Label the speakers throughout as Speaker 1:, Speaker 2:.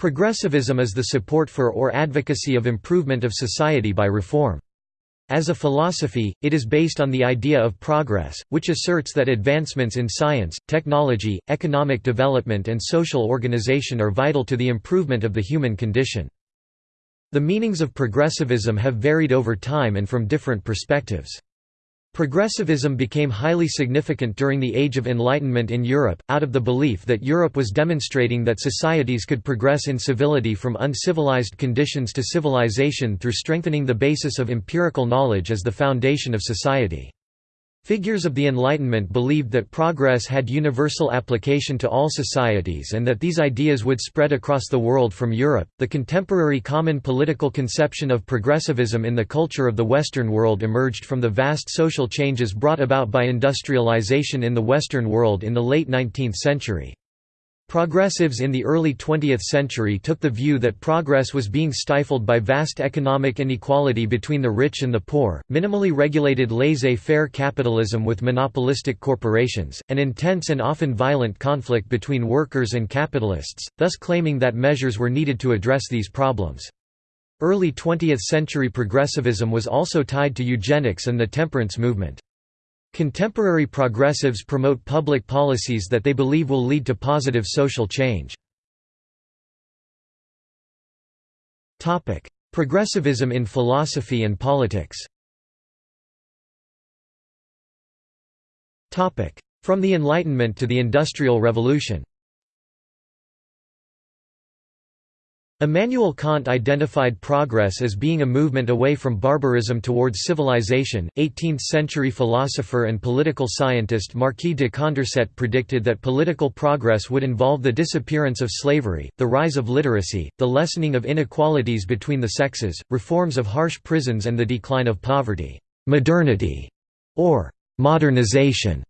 Speaker 1: Progressivism is the support for or advocacy of improvement of society by reform. As a philosophy, it is based on the idea of progress, which asserts that advancements in science, technology, economic development and social organization are vital to the improvement of the human condition. The meanings of progressivism have varied over time and from different perspectives. Progressivism became highly significant during the Age of Enlightenment in Europe, out of the belief that Europe was demonstrating that societies could progress in civility from uncivilized conditions to civilization through strengthening the basis of empirical knowledge as the foundation of society. Figures of the Enlightenment believed that progress had universal application to all societies and that these ideas would spread across the world from Europe. The contemporary common political conception of progressivism in the culture of the Western world emerged from the vast social changes brought about by industrialization in the Western world in the late 19th century. Progressives in the early 20th century took the view that progress was being stifled by vast economic inequality between the rich and the poor, minimally regulated laissez-faire capitalism with monopolistic corporations, and intense and often violent conflict between workers and capitalists, thus claiming that measures were needed to address these problems. Early 20th century progressivism was also tied to eugenics and the temperance movement. Contemporary progressives promote public policies that they believe will lead to positive social change. Progressivism in philosophy and politics. From the Enlightenment to the Industrial Revolution Immanuel Kant identified progress as being a movement away from barbarism towards civilization. 18th century philosopher and political scientist Marquis de Condorcet predicted that political progress would involve the disappearance of slavery, the rise of literacy, the lessening of inequalities between the sexes, reforms of harsh prisons, and the decline of poverty. Modernity, or modernization,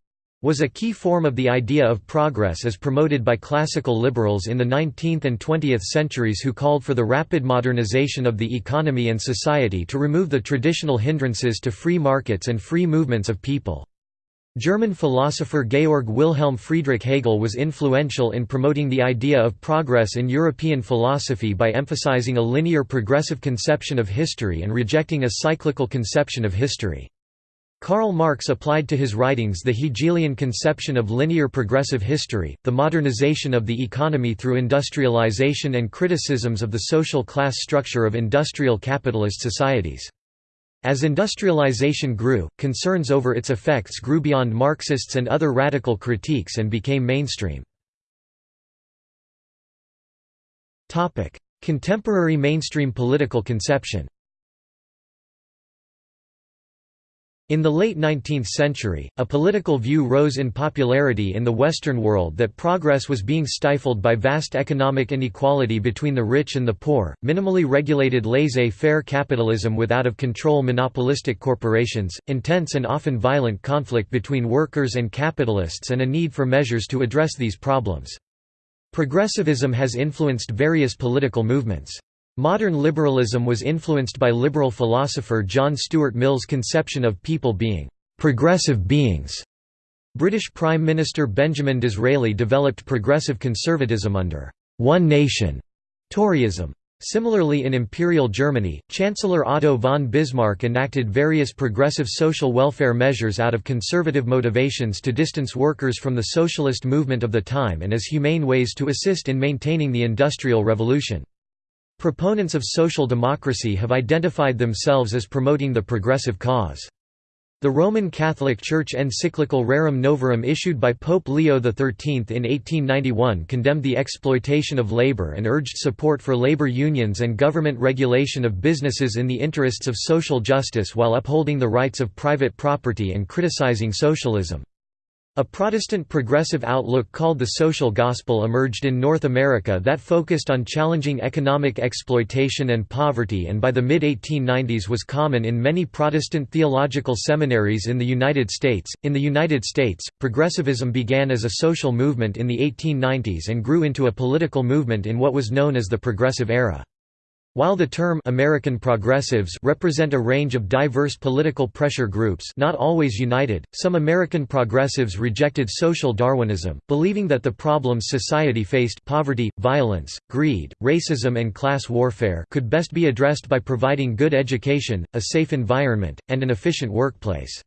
Speaker 1: was a key form of the idea of progress as promoted by classical liberals in the 19th and 20th centuries who called for the rapid modernization of the economy and society to remove the traditional hindrances to free markets and free movements of people. German philosopher Georg Wilhelm Friedrich Hegel was influential in promoting the idea of progress in European philosophy by emphasizing a linear progressive conception of history and rejecting a cyclical conception of history. Karl Marx applied to his writings the Hegelian conception of linear progressive history, the modernization of the economy through industrialization and criticisms of the social class structure of industrial capitalist societies. As industrialization grew, concerns over its effects grew beyond Marxists and other radical critiques and became mainstream. Contemporary mainstream political conception In the late 19th century, a political view rose in popularity in the Western world that progress was being stifled by vast economic inequality between the rich and the poor, minimally regulated laissez-faire capitalism with out-of-control monopolistic corporations, intense and often violent conflict between workers and capitalists and a need for measures to address these problems. Progressivism has influenced various political movements. Modern liberalism was influenced by liberal philosopher John Stuart Mill's conception of people being «progressive beings». British Prime Minister Benjamin Disraeli developed progressive conservatism under «one nation» Toryism. Similarly in Imperial Germany, Chancellor Otto von Bismarck enacted various progressive social welfare measures out of conservative motivations to distance workers from the socialist movement of the time and as humane ways to assist in maintaining the Industrial Revolution. Proponents of social democracy have identified themselves as promoting the progressive cause. The Roman Catholic Church encyclical Rerum Novarum issued by Pope Leo XIII in 1891 condemned the exploitation of labor and urged support for labor unions and government regulation of businesses in the interests of social justice while upholding the rights of private property and criticizing socialism. A Protestant progressive outlook called the social gospel emerged in North America that focused on challenging economic exploitation and poverty and by the mid-1890s was common in many Protestant theological seminaries in the United States. In the United States, progressivism began as a social movement in the 1890s and grew into a political movement in what was known as the Progressive Era. While the term American progressives represent a range of diverse political pressure groups not always united, some American progressives rejected social Darwinism, believing that the problems society faced poverty, violence, greed, racism and class warfare could best be addressed by providing good education, a safe environment, and an efficient workplace.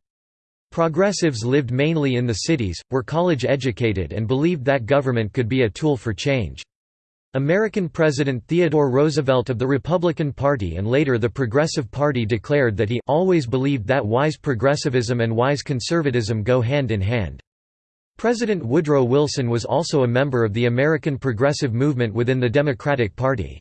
Speaker 1: Progressives lived mainly in the cities, were college educated and believed that government could be a tool for change. American President Theodore Roosevelt of the Republican Party and later the Progressive Party declared that he always believed that wise progressivism and wise conservatism go hand in hand. President Woodrow Wilson was also a member of the American Progressive Movement within the Democratic Party.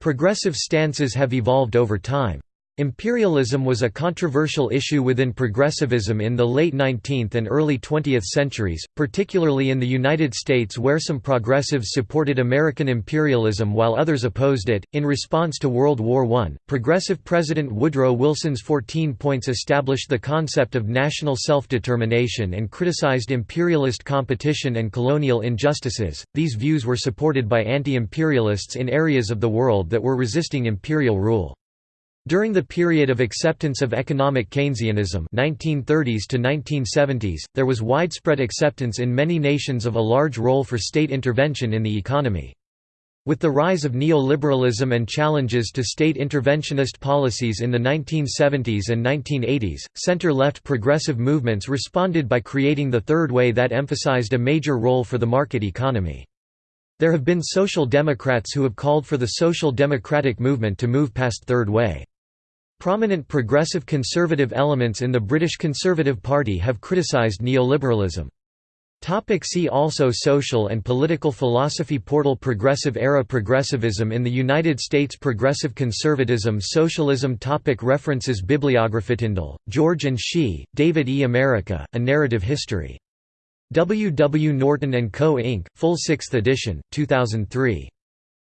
Speaker 1: Progressive stances have evolved over time. Imperialism was a controversial issue within progressivism in the late 19th and early 20th centuries, particularly in the United States where some progressives supported American imperialism while others opposed it. In response to World War I, progressive President Woodrow Wilson's 14 points established the concept of national self-determination and criticized imperialist competition and colonial injustices. These views were supported by anti-imperialists in areas of the world that were resisting imperial rule. During the period of acceptance of economic Keynesianism 1930s to 1970s, there was widespread acceptance in many nations of a large role for state intervention in the economy. With the rise of neoliberalism and challenges to state interventionist policies in the 1970s and 1980s, center-left progressive movements responded by creating the Third Way that emphasized a major role for the market economy. There have been social democrats who have called for the social democratic movement to move past Third Way. Prominent progressive conservative elements in the British Conservative Party have criticised neoliberalism. See also Social and political philosophy Portal Progressive era Progressivism in the United States Progressive conservatism Socialism topic References Bibliography Tindall, George and Shi, David E. America, A Narrative History. W. W. Norton & Co. Inc., full 6th edition, 2003.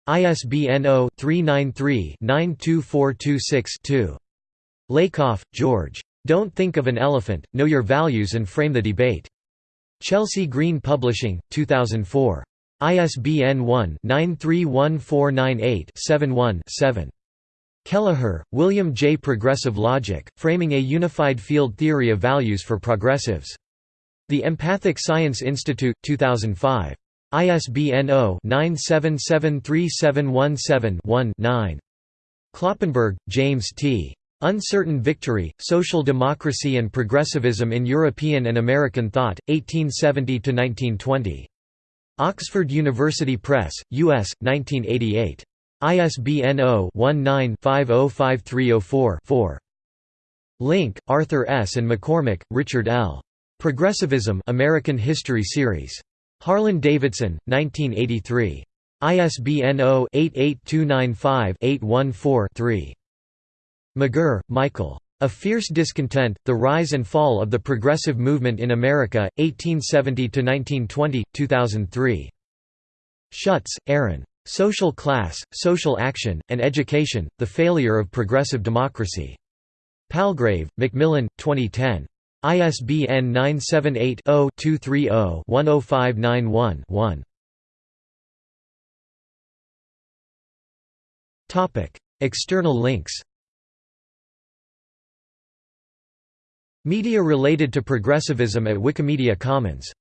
Speaker 1: ISBN 0-393-92426-2. Lakoff, George. Don't Think of an Elephant, Know Your Values and Frame the Debate. Chelsea Green Publishing, 2004. ISBN 1-931498-71-7. Kelleher, William J. Progressive Logic, Framing a Unified Field Theory of Values for Progressives. The Empathic Science Institute, 2005. ISBN 0-9773717-1-9. Kloppenberg, James T. Uncertain Victory, Social Democracy and Progressivism in European and American Thought, 1870–1920. Oxford University Press, U.S., 1988. ISBN 0-19-505304-4. Link, Arthur S. and McCormick, Richard L. Progressivism American History Series. Harlan-Davidson, 1983. ISBN 0-88295-814-3. McGerr, Michael. A Fierce Discontent, The Rise and Fall of the Progressive Movement in America, 1870–1920, 2003. Schutz, Aaron. Social Class, Social Action, and Education, The Failure of Progressive Democracy. Palgrave, Macmillan, 2010. ISBN 978-0-230-10591-1. External links Media related to progressivism at Wikimedia Commons